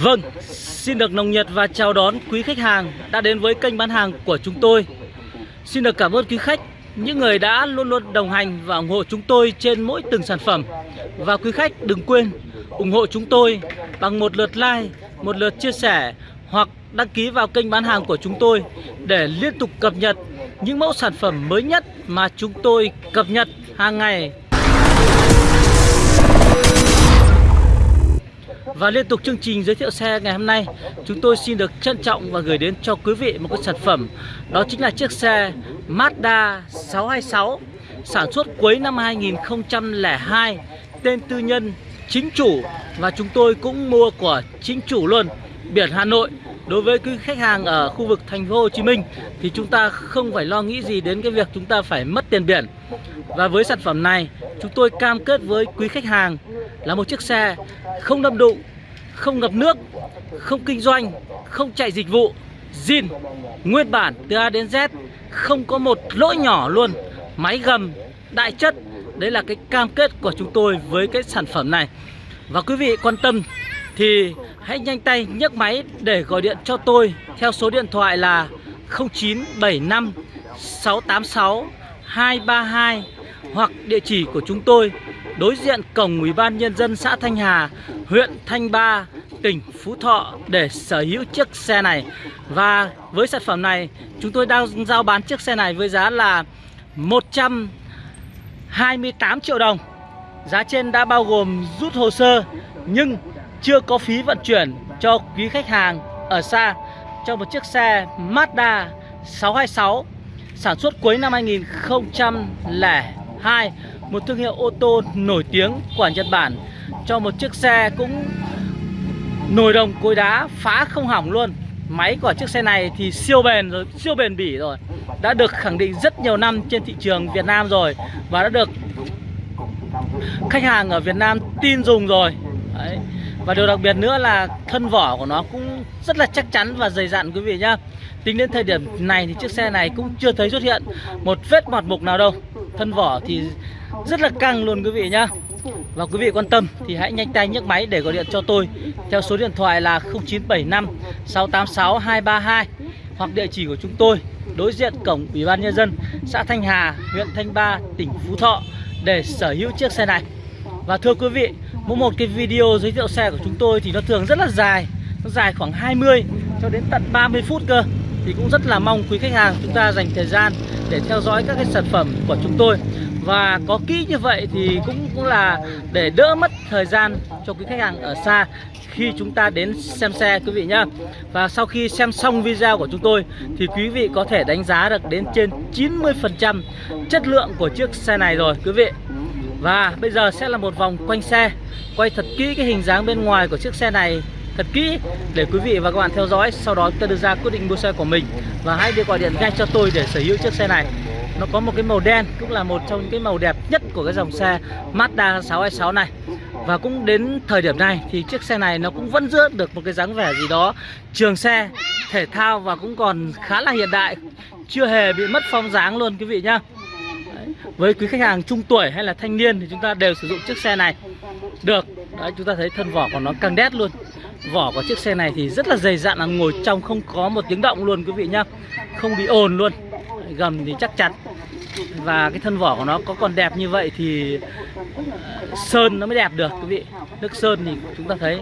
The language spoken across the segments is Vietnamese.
Vâng, xin được nồng nhiệt và chào đón quý khách hàng đã đến với kênh bán hàng của chúng tôi. Xin được cảm ơn quý khách, những người đã luôn luôn đồng hành và ủng hộ chúng tôi trên mỗi từng sản phẩm. Và quý khách đừng quên ủng hộ chúng tôi bằng một lượt like, một lượt chia sẻ hoặc đăng ký vào kênh bán hàng của chúng tôi để liên tục cập nhật những mẫu sản phẩm mới nhất mà chúng tôi cập nhật hàng ngày Và liên tục chương trình giới thiệu xe ngày hôm nay, Chúng tôi xin được trân trọng và gửi đến cho quý vị một cái sản phẩm. Đó chính là chiếc xe Mazda 626 Sản xuất cuối năm 2002 Tên tư nhân, chính chủ. Và chúng tôi cũng mua của chính chủ luôn. Biển Hà Nội, Đối với quý khách hàng ở khu vực thành phố Hồ Chí Minh, Thì chúng ta không phải lo nghĩ gì đến cái việc chúng ta phải mất tiền biển. Và với sản phẩm này, Chúng tôi cam kết với quý khách hàng Là một chiếc xe không đâm đụng không ngập nước, Không kinh doanh, Không chạy dịch vụ. Zin, Nguyên bản từ A đến Z, Không có một lỗi nhỏ luôn. Máy gầm, Đại chất, Đấy là cái cam kết của chúng tôi với cái sản phẩm này. Và quý vị quan tâm thì hãy nhanh tay nhấc máy để gọi điện cho tôi theo số điện thoại là 0975 686 232 hoặc địa chỉ của chúng tôi đối diện cổng Ủy ban nhân dân xã Thanh Hà, huyện Thanh Ba, tỉnh Phú Thọ để sở hữu chiếc xe này. Và với sản phẩm này, chúng tôi đang giao bán chiếc xe này với giá là 128 triệu đồng. Giá trên đã bao gồm rút hồ sơ nhưng chưa có phí vận chuyển cho quý khách hàng ở xa cho một chiếc xe Mazda 626 sản xuất cuối năm 2002 một thương hiệu ô tô nổi tiếng của Nhật Bản, cho một chiếc xe cũng nồi đồng cối đá phá không hỏng luôn. Máy của chiếc xe này thì siêu bền rồi, siêu bền bỉ rồi. Đã được khẳng định rất nhiều năm trên thị trường Việt Nam rồi và đã được khách hàng ở Việt Nam tin dùng rồi. Đấy. Và điều đặc biệt nữa là thân vỏ của nó cũng rất là chắc chắn và dày dặn quý vị nhá. Tính đến thời điểm này thì chiếc xe này cũng chưa thấy xuất hiện một vết mọt mục nào đâu. Thân vỏ thì rất là căng luôn quý vị nhá. Và quý vị quan tâm thì hãy nhanh tay nhấc máy để gọi điện cho tôi Theo số điện thoại là 0975 686 232 Hoặc địa chỉ của chúng tôi đối diện cổng Ủy ban Nhân dân xã Thanh Hà, huyện Thanh Ba, tỉnh Phú Thọ để sở hữu chiếc xe này. Và thưa quý vị, mỗi một cái video giới thiệu xe của chúng tôi thì nó thường rất là dài Nó dài khoảng 20 cho đến tận 30 phút cơ. Thì cũng rất là mong quý khách hàng chúng ta dành thời gian để theo dõi các cái sản phẩm của chúng tôi. Và có kỹ như vậy thì cũng, cũng là để đỡ mất thời gian cho quý khách hàng ở xa khi chúng ta đến xem xe quý vị nhá. Và sau khi xem xong video của chúng tôi thì quý vị có thể đánh giá được đến trên 90% chất lượng của chiếc xe này rồi quý vị. Và bây giờ sẽ là một vòng quanh xe Quay thật kỹ cái hình dáng bên ngoài của chiếc xe này. Thật kỹ để quý vị và các bạn theo dõi Sau đó ta đưa ra quyết định mua xe của mình. Và hãy đi gọi điện ngay cho tôi để sở hữu chiếc xe này. Nó có một cái màu đen Cũng là một trong những cái màu đẹp nhất của cái dòng xe Mazda 626 này. Và cũng đến thời điểm này Thì chiếc xe này nó cũng vẫn giữ được một cái dáng vẻ gì đó Trường xe, thể thao và cũng còn khá là hiện đại. Chưa hề bị mất phong dáng luôn quý vị nhá. Với quý khách hàng trung tuổi hay là thanh niên thì chúng ta đều sử dụng chiếc xe này. Được. Đấy chúng ta thấy thân vỏ của nó căng đét luôn vỏ của chiếc xe này thì rất là dày dặn là ngồi trong không có một tiếng động luôn quý vị nhá. Không bị ồn luôn. Gầm thì chắc chắn. Và cái thân vỏ của nó có còn đẹp như vậy thì ờ, sơn nó mới đẹp được quý vị. Nước sơn thì chúng ta thấy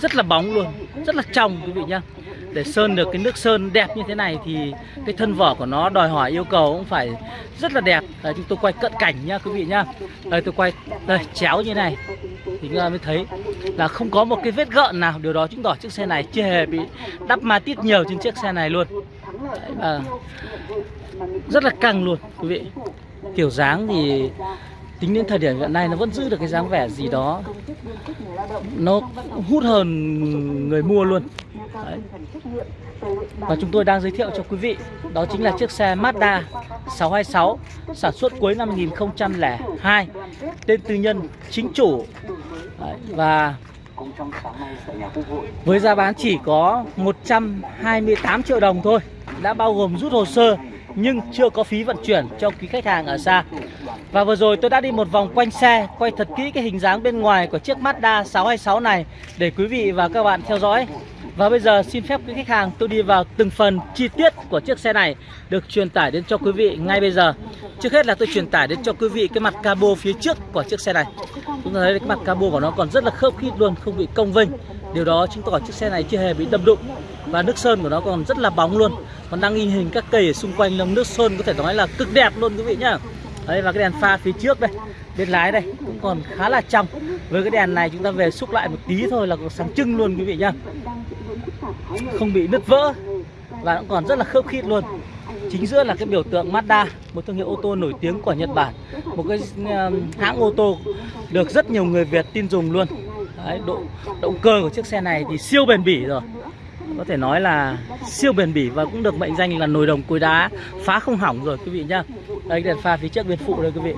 rất là bóng luôn, rất là trong quý vị nhá để sơn được cái nước sơn đẹp như thế này thì cái thân vỏ của nó đòi hỏi yêu cầu cũng phải rất là đẹp. Đấy, chúng tôi quay cận cảnh nhá quý vị nhá. Đây tôi quay đây chéo như này. Thì chúng ta mới thấy là không có một cái vết gợn nào. Điều đó chứng tỏ chiếc xe này chưa hề bị đắp ma tít nhiều trên chiếc xe này luôn. Đấy, à, rất là căng luôn quý vị. Kiểu dáng thì tính đến thời điểm hiện nay nó vẫn giữ được cái dáng vẻ gì đó. Nó hút hơn người mua luôn. Đấy. Và chúng tôi đang giới thiệu cho quý vị Đó chính là chiếc xe Mazda 626 Sản xuất cuối năm 2002 Tên tư nhân chính chủ Đấy. Và với giá bán chỉ có 128 triệu đồng thôi Đã bao gồm rút hồ sơ nhưng chưa có phí vận chuyển cho quý khách hàng ở xa. Và vừa rồi tôi đã đi một vòng quanh xe, quay thật kỹ cái hình dáng bên ngoài của chiếc Mazda 626 này để quý vị và các bạn theo dõi. Và bây giờ xin phép quý khách hàng tôi đi vào từng phần chi tiết của chiếc xe này được truyền tải đến cho quý vị ngay bây giờ. Trước hết là tôi truyền tải đến cho quý vị cái mặt cabo phía trước của chiếc xe này. Chúng ta thấy cái mặt cabo của nó còn rất là khớp khít luôn, không bị cong vênh. Điều đó chứng tỏ chiếc xe này chưa hề bị đâm đụng và nước sơn của nó còn rất là bóng luôn. Còn đang in hình các cây ở xung quanh lồng nước sơn có thể nói là cực đẹp luôn quý vị nhá. Đấy và cái đèn pha phía trước đây, bên lái đây cũng còn khá là trong. Với cái đèn này chúng ta về xúc lại một tí thôi là còn sáng trưng luôn quý vị nhá không bị nứt vỡ. Và cũng còn rất là khớp khít luôn. Chính giữa là cái biểu tượng Mazda một thương hiệu ô tô nổi tiếng của Nhật Bản. Một cái um, hãng ô tô được rất nhiều người Việt tin dùng luôn. Đấy, độ động cơ của chiếc xe này thì siêu bền bỉ rồi có thể nói là siêu bền bỉ và cũng được mệnh danh là nồi đồng cối đá. Phá không hỏng rồi, quý vị nhá. Đây, đèn pha phía trước bên phụ đây, quý vị.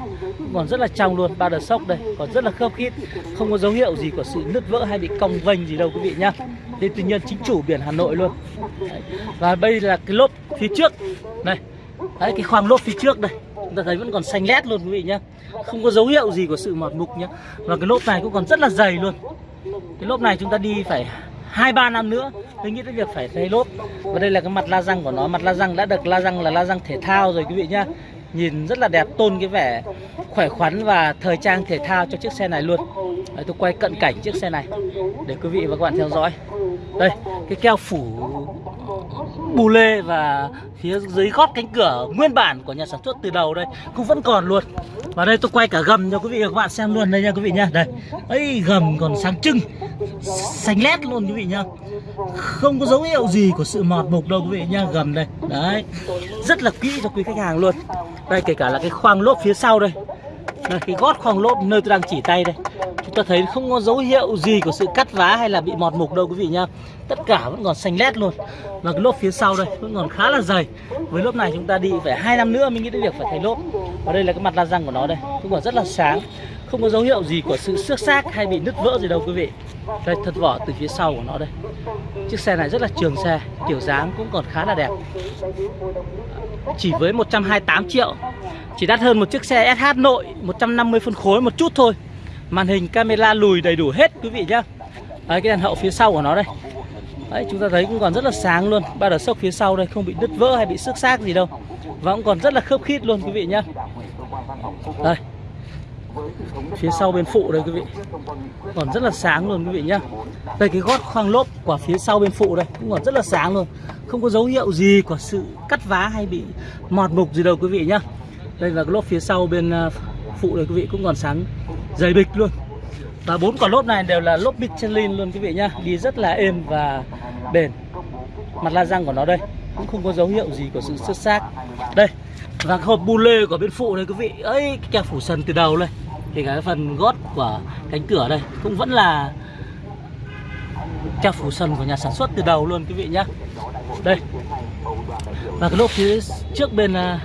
Còn rất là trong luôn, ba đợt sốc đây. Còn rất là khớp khít, không có dấu hiệu gì của sự nứt vỡ hay bị cong vênh gì đâu, quý vị nhá. Đây tuy nhiên, chính chủ biển Hà Nội luôn. Đấy. và đây là cái lốp phía trước. Này, đấy, cái khoang lốp phía trước đây. Chúng ta thấy vẫn còn xanh lét luôn, quý vị nhá. Không có dấu hiệu gì của sự mọt mục nhá. Và cái lốp này cũng còn rất là dày luôn. Cái lốp này chúng ta đi phải hai, ba năm nữa, tôi nghĩ tới việc phải thay lốp. Và đây là cái mặt la răng của nó. Mặt la răng đã được la răng là la răng thể thao rồi, quý vị nhá nhìn rất là đẹp tôn cái vẻ khỏe khoắn và thời trang thể thao cho chiếc xe này luôn. Đấy, tôi quay cận cảnh chiếc xe này để quý vị và các bạn theo dõi. Đây cái keo phủ bù lê và phía dưới gót cánh cửa nguyên bản của nhà sản xuất từ đầu đây cũng vẫn còn luôn. Và đây tôi quay cả gầm cho quý vị và các bạn xem luôn đây nha quý vị nha đây ấy gầm còn sáng trưng xanh lét luôn quý vị nha. không có dấu hiệu gì của sự mọt mục đâu quý vị nha gầm đây. Đấy rất là kỹ cho quý khách hàng luôn đây kể cả là cái khoang lốp phía sau đây. Đây, cái gót khoang lốp nơi tôi đang chỉ tay đây. Chúng ta thấy không có dấu hiệu gì của sự cắt vá hay là bị mọt mục đâu quý vị nhá. Tất cả vẫn còn xanh lét luôn. Và cái lốp phía sau đây vẫn còn khá là dày. Với lốp này chúng ta đi phải hai năm nữa mình nghĩ đến việc phải thay lốp. Và đây là cái mặt la răng của nó đây. Cũng còn rất là sáng. Không có dấu hiệu gì của sự xước xác hay bị nứt vỡ gì đâu quý vị. Đây thật vỏ từ phía sau của nó đây. Chiếc xe này rất là trường xe kiểu dáng cũng còn khá là đẹp chỉ với 128 triệu. Chỉ đắt hơn một chiếc xe SH nội 150 phân khối một chút thôi. Màn hình camera lùi đầy đủ hết quý vị nhá. Đấy, cái đèn hậu phía sau của nó đây. Đấy, chúng ta thấy cũng còn rất là sáng luôn. Ba đợt sốc phía sau đây không bị đứt vỡ hay bị xước xác gì đâu. Và cũng còn rất là khớp khít luôn quý vị nhá. Đây phía sau bên phụ đây quý vị. còn rất là sáng luôn quý vị nhá. đây cái gót khoang lốp của phía sau bên phụ đây cũng còn rất là sáng luôn. Không có dấu hiệu gì của sự cắt vá hay bị mọt mục gì đâu quý vị nhá. Đây là cái lốp phía sau bên à, phụ đây quý vị cũng còn sáng dày bịch luôn. Và bốn quả lốp này đều là lốp Michelin luôn quý vị nhá. Đi rất là êm và bền. Mặt la răng của nó đây cũng không có dấu hiệu gì của sự xuất xác. Đây và hộp bu lê của bên phụ này quý vị, ấy, cái kẹp phủ sần từ đầu đây. Thì cái phần gót của cánh cửa đây, cũng vẫn là kẹp phủ sần của nhà sản xuất từ đầu luôn quý vị nhá. Đây. Và cái lốp phía trước bên à,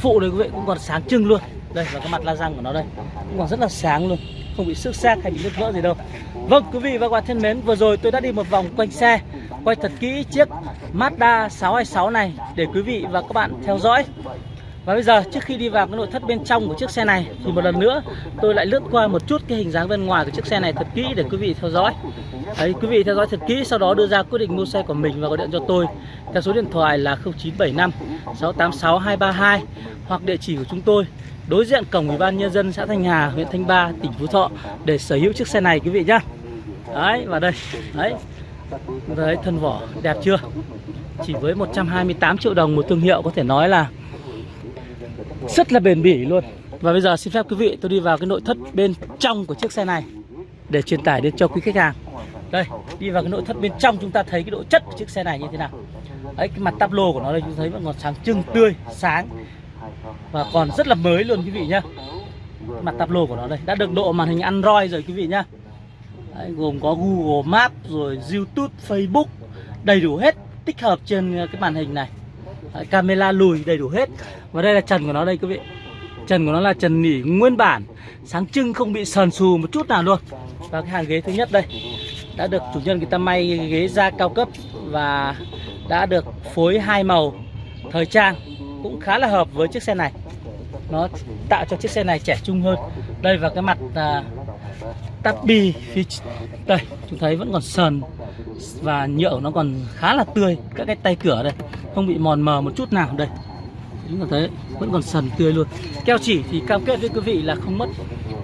phụ này quý vị cũng còn sáng trưng luôn. Đây, và cái mặt la răng của nó đây, cũng còn rất là sáng luôn. Không bị xước xác hay bị nứt vỡ gì đâu. Vâng quý vị và các bạn thân mến, vừa rồi tôi đã đi một vòng quanh xe quay thật kỹ chiếc Mazda 626 này để quý vị và các bạn theo dõi và bây giờ trước khi đi vào cái nội thất bên trong của chiếc xe này thì một lần nữa tôi lại lướt qua một chút cái hình dáng bên ngoài của chiếc xe này thật kỹ để quý vị theo dõi. Đấy, quý vị theo dõi thật kỹ sau đó đưa ra quyết định mua xe của mình và gọi điện cho tôi theo số điện thoại là 0975 686 232 hoặc địa chỉ của chúng tôi đối diện cổng ủy ban nhân dân xã Thanh Hà, huyện Thanh Ba, tỉnh Phú Thọ để sở hữu chiếc xe này quý vị nhá. Đấy và đây, đấy. Đấy, thân vỏ, đẹp chưa? Chỉ với 128 triệu đồng một thương hiệu có thể nói là rất là bền bỉ luôn. Và bây giờ xin phép quý vị, tôi đi vào cái nội thất bên trong của chiếc xe này để truyền tải đến cho quý khách hàng. Đây, đi vào cái nội thất bên trong chúng ta thấy cái độ chất của chiếc xe này như thế nào. Đấy, cái mặt tắp lô của nó đây, chúng thấy vẫn còn sáng trưng, tươi, sáng. Và còn rất là mới luôn quý vị nhá. Mặt tắp lô của nó đây, đã được độ màn hình android rồi quý vị nhá đấy, gồm có google maps rồi youtube facebook đầy đủ hết tích hợp trên ờ, cái màn hình này. Đấy, camera lùi đầy đủ hết. Và đây là trần của nó đây quý vị. Trần của nó là trần nỉ nguyên bản. Sáng trưng không bị sờn xù một chút nào luôn. Và cái hàng ghế thứ nhất đây đã được chủ nhân người ta may ghế da cao cấp và đã được phối hai màu thời trang cũng khá là hợp với chiếc xe này. Nó tạo cho chiếc xe này trẻ trung hơn. Đây và cái mặt à, tắp bi phía đây chúng thấy vẫn còn sờn và nhựa nó còn khá là tươi các cái tay cửa đây không bị mòn mờ một chút nào đây. Chúng ta thấy vẫn còn sần tươi luôn. Keo chỉ thì cam kết với quý vị là không mất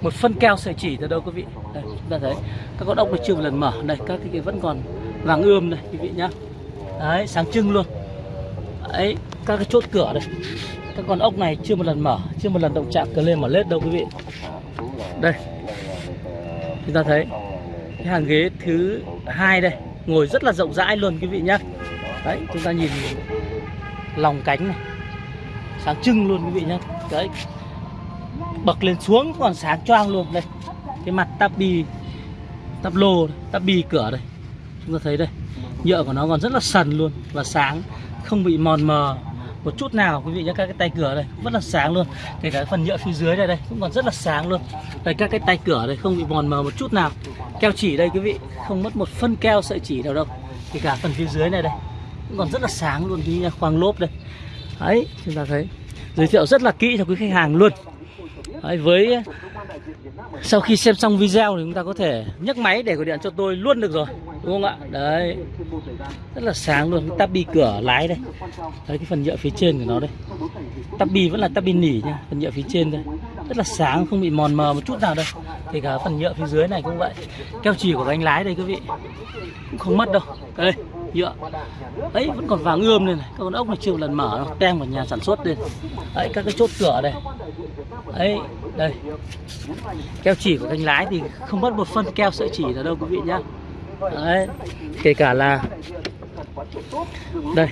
một phân keo sợi chỉ từ đâu quý vị. Đây chúng ta thấy các con ốc này chưa một lần mở. Đây các cái, cái vẫn còn vàng ươm này quý vị nhá. Đấy sáng trưng luôn. Đấy các cái chốt cửa đây. Các con ốc này chưa một lần mở chưa một lần động chạm cờ lên mở lết đâu quý vị. Đây chúng ta thấy cái hàng ghế thứ hai đây, ngồi rất là rộng rãi luôn quý vị nhá. Đấy, chúng ta nhìn lòng cánh này, sáng trưng luôn quý vị nhá. Đấy, bậc lên xuống còn sáng choang luôn. Đây, cái mặt tabi tắp lô tabi cửa đây. Chúng ta thấy đây, nhựa của nó còn rất là sần luôn và sáng, không bị mòn mờ một chút nào quý vị nhé các cái tay cửa đây rất là sáng luôn. Kể cả cái phần nhựa phía dưới đây đây cũng còn rất là sáng luôn. Đây các cái tay cửa đây không bị mòn mờ một chút nào. Keo chỉ đây quý vị không mất một phân keo sợi chỉ nào đâu. Kể cả phần phía dưới này đây cũng còn rất là sáng luôn quý vị khoang lốp đây. Đấy chúng ta thấy giới thiệu rất là kỹ cho quý khách hàng luôn. Đấy, với sau khi xem xong video thì chúng ta có thể nhấc máy để gọi điện cho tôi luôn được rồi, đúng không ạ? Đấy. Rất là sáng luôn, cái tabi cửa lái đây. Thấy cái phần nhựa phía trên của nó đây. Tabi vẫn là tabi nỉ nha, phần nhựa phía trên đây. Rất là sáng, không bị mòn mờ một chút nào đâu. Kể cả phần nhựa phía dưới này cũng vậy. Keo chỉ của bánh lái đây quý vị. Cũng không mất đâu. Đây nhựa. Ấy, vẫn còn vàng ươm lên này. Các con ốc này chưa một lần mở đâu. Tem của nhà sản xuất lên đấy các cái chốt cửa đây. Ấy, đây. Keo chỉ của cánh lái thì không mất một phân keo sợi chỉ là đâu, quý vị nhá. Đấy, kể cả là đây.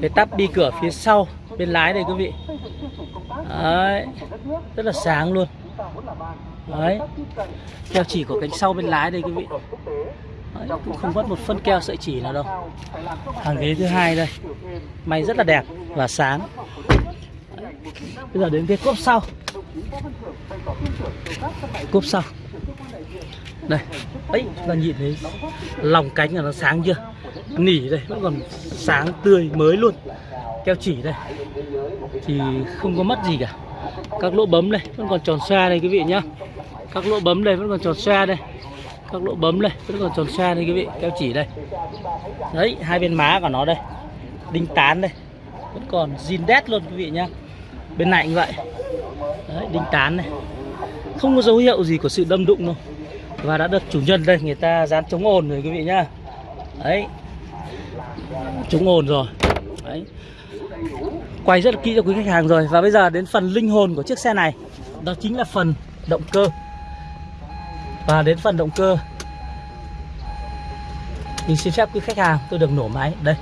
Cái tắp đi cửa phía sau bên lái đây, quý vị. Đấy, rất là sáng luôn. Đấy. Keo chỉ của cánh sau bên lái đây, quý vị. Đấy, cũng không mất một phân keo sợi chỉ nào đâu. Hàng ghế thứ hai đây. May rất là đẹp và sáng. Đấy. bây giờ đến cái cốp sau. Cốp sau. Đây. Ấy ta nhìn thấy lòng cánh là nó sáng chưa? Nỉ đây vẫn còn sáng tươi mới luôn. Keo chỉ đây. Thì không có mất gì cả. Các lỗ bấm đây vẫn còn tròn xoa đây quý vị nhá. Các lỗ bấm đây vẫn còn tròn xoa đây các lỗ bấm đây vẫn còn tròn xe đây quý vị keo chỉ đây. Đấy hai bên má của nó đây. Đinh tán đây. Vẫn còn zin đét luôn quý vị nhá. Bên này cũng vậy. Đấy, đinh tán này không có dấu hiệu gì của sự đâm đụng đâu. Và đã được chủ nhân đây người ta dán chống ồn rồi quý vị nhá. Đấy. Chống ồn rồi. Đấy. Quay rất là kỹ cho quý khách hàng rồi. Và bây giờ đến phần linh hồn của chiếc xe này. Đó chính là phần động cơ và đến phần động cơ. Mình xin phép quý khách hàng tôi được nổ máy. Đây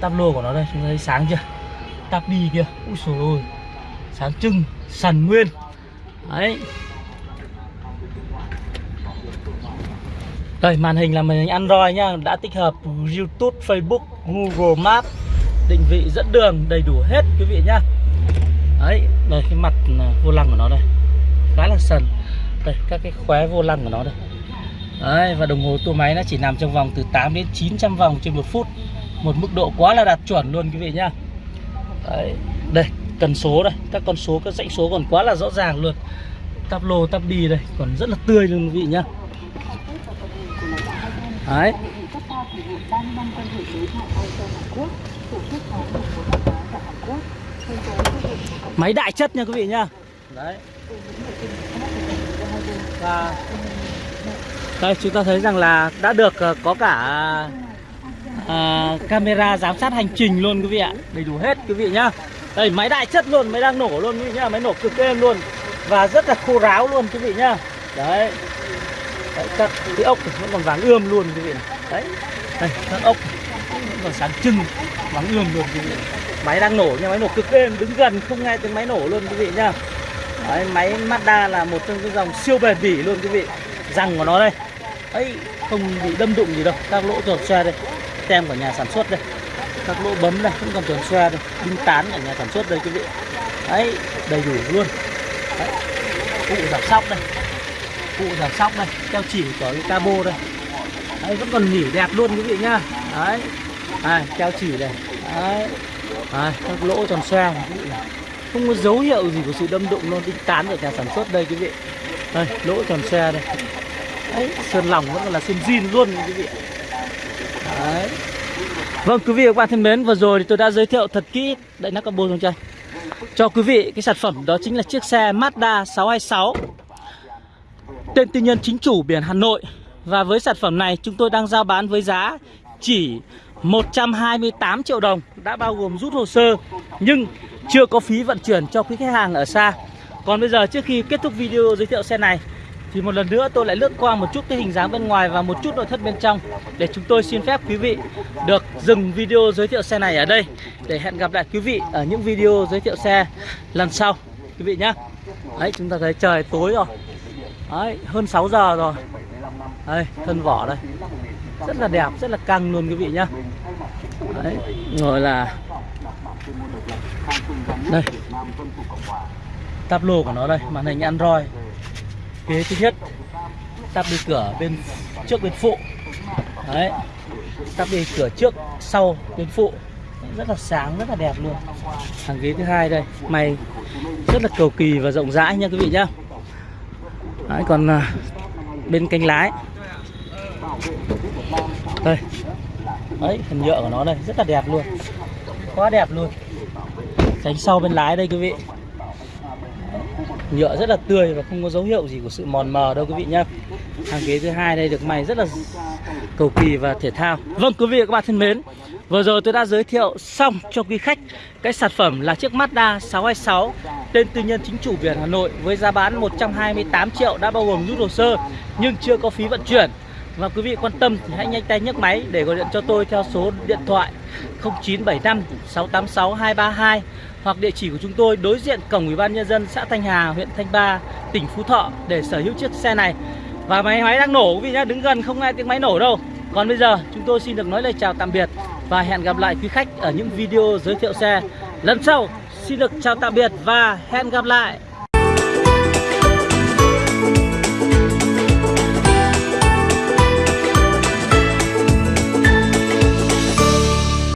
Tắp lô của nó đây chúng ta thấy sáng chưa? Tắp đi kia Úi xồi ôi Sáng trưng Sần nguyên. Đấy. Đây màn hình là màn hình Android nhá Đã tích hợp YouTube, Facebook, Google Maps Định vị dẫn đường đầy đủ hết quý vị nhá. Đấy Đây cái mặt à, vô lăng của nó đây. Khá là sần đây các cái khóe vô lăng của nó đây. Đấy, và đồng hồ tua máy nó chỉ nằm trong vòng từ 8 đến 900 vòng trên một phút. Một mức độ quá là đạt chuẩn luôn quý vị nhá. Đấy, đây cần số đây. Các con số các dãy số còn quá là rõ ràng luôn. Tắp lô tắp đi đây còn rất là tươi luôn quý vị nhá. Đấy. Máy đại chất nha quý vị nhá. Đấy và đây chúng ta thấy rằng là đã được ờ, có cả à, camera giám sát hành trình luôn quý vị ạ. Đầy đủ hết quý vị nhá. Đây máy đại chất luôn máy đang nổ luôn quý vị nhá. Máy nổ cực êm luôn. Và rất là khô ráo luôn quý vị nhá. Đấy, đấy các cái ốc vẫn còn vàng ươm luôn quý vị này. đấy. Đây các ốc vẫn còn sáng trưng vàng ươm luôn quý vị máy đang nổ nha máy nổ cực êm đứng gần không nghe tiếng máy nổ luôn quý vị nhá. Đấy, máy Mazda là một trong những dòng siêu bền bỉ luôn quý vị. Răng của nó đây. Ấy không bị đâm đụng gì đâu. Các lỗ tròn xoe đây. Tem của nhà sản xuất đây. Các lỗ bấm đây cũng còn tròn xoe đây đinh tán của nhà sản xuất đây quý vị. Ấy đầy đủ luôn. Đấy. cụ giảm sóc đây. Cụ giảm sóc đây. Keo chỉ của cái cabo đây. Đấy vẫn còn nhỉ đẹp luôn quý vị nhá. Đấy. À, keo chỉ đây. Đấy. À các lỗ tròn xoe quý vị này không có dấu hiệu gì của sự đâm đụng luôn đinh tán ở nhà sản xuất đây, quý vị. Đây, lỗ tròn xe đây. Đấy, sơn lỏng vẫn là sơn zin luôn, quý vị. Đấy. Vâng quý vị và các bạn thân mến, vừa rồi thì tôi đã giới thiệu thật kỹ đại nắp cabo trong chơi cho quý vị cái sản phẩm đó chính là chiếc xe Mazda 626 tên tư nhân chính chủ biển Hà Nội. Và với sản phẩm này, chúng tôi đang giao bán với giá chỉ 128 triệu đồng đã bao gồm rút hồ sơ, nhưng chưa có phí vận chuyển cho quý khách hàng ở xa. Còn bây giờ trước khi kết thúc video giới thiệu xe này, thì một lần nữa tôi lại lướt qua một chút cái hình dáng bên ngoài và một chút nội thất bên trong để chúng tôi xin phép quý vị được dừng video giới thiệu xe này ở đây để hẹn gặp lại quý vị ở những video giới thiệu xe lần sau quý vị nhé. Đấy, chúng ta thấy trời tối rồi. Đấy, hơn 6 giờ rồi. Đây, thân vỏ đây rất là đẹp, rất là căng luôn quý vị nhá đấy gọi là đây. Táp lô của nó đây màn hình android. Ghế thứ nhất tắp đi cửa bên trước bên phụ. Đấy. Tắp đi cửa trước sau bên phụ. Rất là sáng rất là đẹp luôn. Hàng ghế thứ hai đây. Mày rất là cầu kỳ và rộng rãi nha quý vị nhá. Đấy, còn à, bên cánh lái. Đây đấy phần nhựa của nó đây, rất là đẹp luôn. Quá đẹp luôn. Cánh sau bên lái đây quý vị. Nhựa rất là tươi và không có dấu hiệu gì của sự mòn mờ đâu quý vị nhá. Hàng ghế thứ hai đây được may rất là cầu kỳ và thể thao. Vâng quý vị và các bạn thân mến, vừa rồi tôi đã giới thiệu xong cho quý khách cái sản phẩm là chiếc Mazda 626 tên tư nhân chính chủ Việt Hà Nội với giá bán 128 triệu, đã bao gồm rút hồ sơ nhưng chưa có phí vận chuyển và quý vị quan tâm thì hãy nhanh tay nhấc máy để gọi điện cho tôi theo số điện thoại 0975 686 232 hoặc địa chỉ của chúng tôi đối diện cổng Ủy ban nhân dân xã Thanh Hà, huyện Thanh Ba, tỉnh Phú Thọ để sở hữu chiếc xe này. Và máy máy đang nổ quý vị nhá, đứng gần không nghe tiếng máy nổ đâu. Còn bây giờ chúng tôi xin được nói lời chào tạm biệt và hẹn gặp lại quý khách ở những video giới thiệu xe lần sau. Xin được chào tạm biệt và hẹn gặp lại.